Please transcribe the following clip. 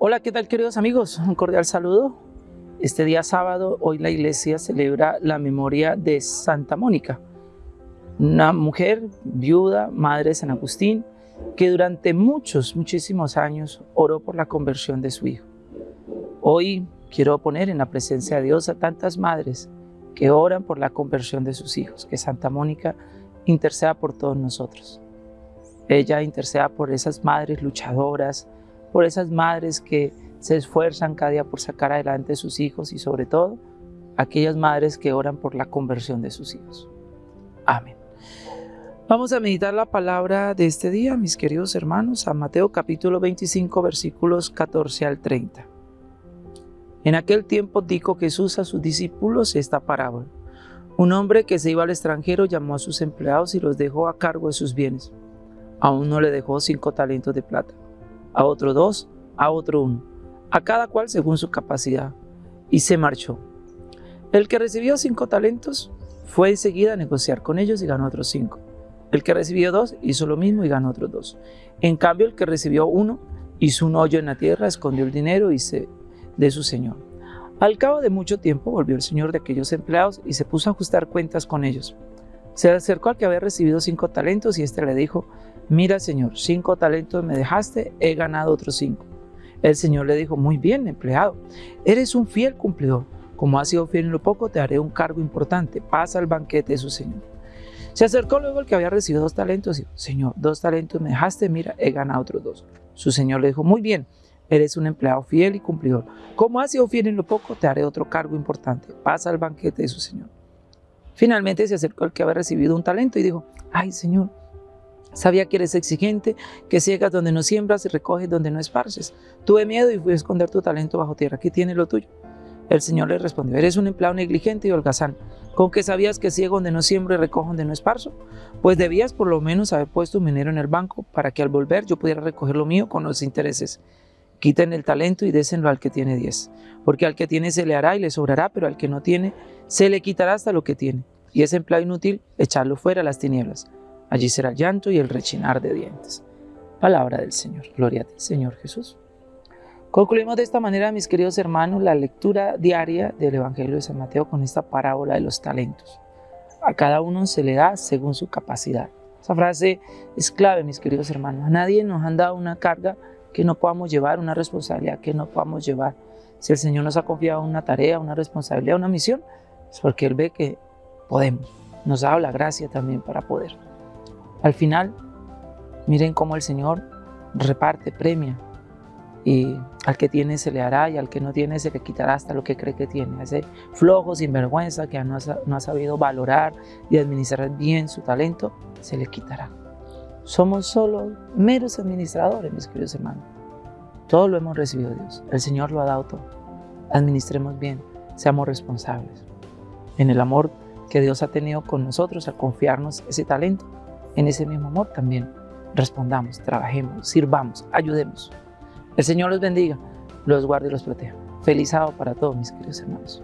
Hola, ¿qué tal queridos amigos? Un cordial saludo. Este día sábado, hoy la iglesia celebra la memoria de Santa Mónica, una mujer viuda, madre de San Agustín, que durante muchos, muchísimos años oró por la conversión de su hijo. Hoy quiero poner en la presencia de Dios a tantas madres que oran por la conversión de sus hijos, que Santa Mónica interceda por todos nosotros. Ella interceda por esas madres luchadoras, por esas madres que se esfuerzan cada día por sacar adelante a sus hijos y sobre todo aquellas madres que oran por la conversión de sus hijos. Amén. Vamos a meditar la palabra de este día, mis queridos hermanos, a Mateo capítulo 25, versículos 14 al 30. En aquel tiempo dijo Jesús a sus discípulos esta parábola. Un hombre que se iba al extranjero llamó a sus empleados y los dejó a cargo de sus bienes. A uno le dejó cinco talentos de plata a otro dos, a otro uno, a cada cual según su capacidad, y se marchó. El que recibió cinco talentos fue enseguida a negociar con ellos y ganó otros cinco. El que recibió dos hizo lo mismo y ganó otros dos. En cambio, el que recibió uno hizo un hoyo en la tierra, escondió el dinero y se de su señor. Al cabo de mucho tiempo volvió el señor de aquellos empleados y se puso a ajustar cuentas con ellos. Se acercó al que había recibido cinco talentos y éste le dijo, mira Señor, cinco talentos me dejaste, he ganado otros cinco. El Señor le dijo, muy bien empleado, eres un fiel cumplidor. Como has sido fiel en lo poco, te haré un cargo importante. Pasa al banquete de su Señor. Se acercó luego el que había recibido dos talentos y dijo, Señor, dos talentos me dejaste, mira, he ganado otros dos. Su Señor le dijo, muy bien, eres un empleado fiel y cumplidor. Como has sido fiel en lo poco, te haré otro cargo importante. Pasa al banquete de su Señor. Finalmente se acercó el que había recibido un talento y dijo, ay Señor, Sabía que eres exigente, que ciegas donde no siembras y recoges donde no esparces. Tuve miedo y fui a esconder tu talento bajo tierra. Aquí tienes lo tuyo. El Señor le respondió, eres un empleado negligente y holgazán, con que sabías que ciego donde no siembro y recojo donde no esparzo, pues debías por lo menos haber puesto un dinero en el banco para que al volver yo pudiera recoger lo mío con los intereses. Quiten el talento y désenlo al que tiene diez, porque al que tiene se le hará y le sobrará, pero al que no tiene se le quitará hasta lo que tiene. Y ese empleado inútil, echarlo fuera a las tinieblas. Allí será el llanto y el rechinar de dientes. Palabra del Señor. Gloria a ti, Señor Jesús. Concluimos de esta manera, mis queridos hermanos, la lectura diaria del Evangelio de San Mateo con esta parábola de los talentos. A cada uno se le da según su capacidad. Esa frase es clave, mis queridos hermanos. A nadie nos han dado una carga que no podamos llevar, una responsabilidad que no podamos llevar. Si el Señor nos ha confiado una tarea, una responsabilidad, una misión, es porque Él ve que podemos. Nos ha dado la gracia también para poder. Al final, miren cómo el Señor reparte, premia. Y al que tiene se le hará y al que no tiene se le quitará hasta lo que cree que tiene. ese flojo, sinvergüenza, que no ha, no ha sabido valorar y administrar bien su talento, se le quitará. Somos solo meros administradores, mis queridos hermanos. Todo lo hemos recibido Dios. El Señor lo ha dado todo. Administremos bien, seamos responsables. En el amor que Dios ha tenido con nosotros al confiarnos ese talento, en ese mismo amor también respondamos, trabajemos, sirvamos, ayudemos. El Señor los bendiga, los guarde y los proteja. Feliz sábado para todos mis queridos hermanos.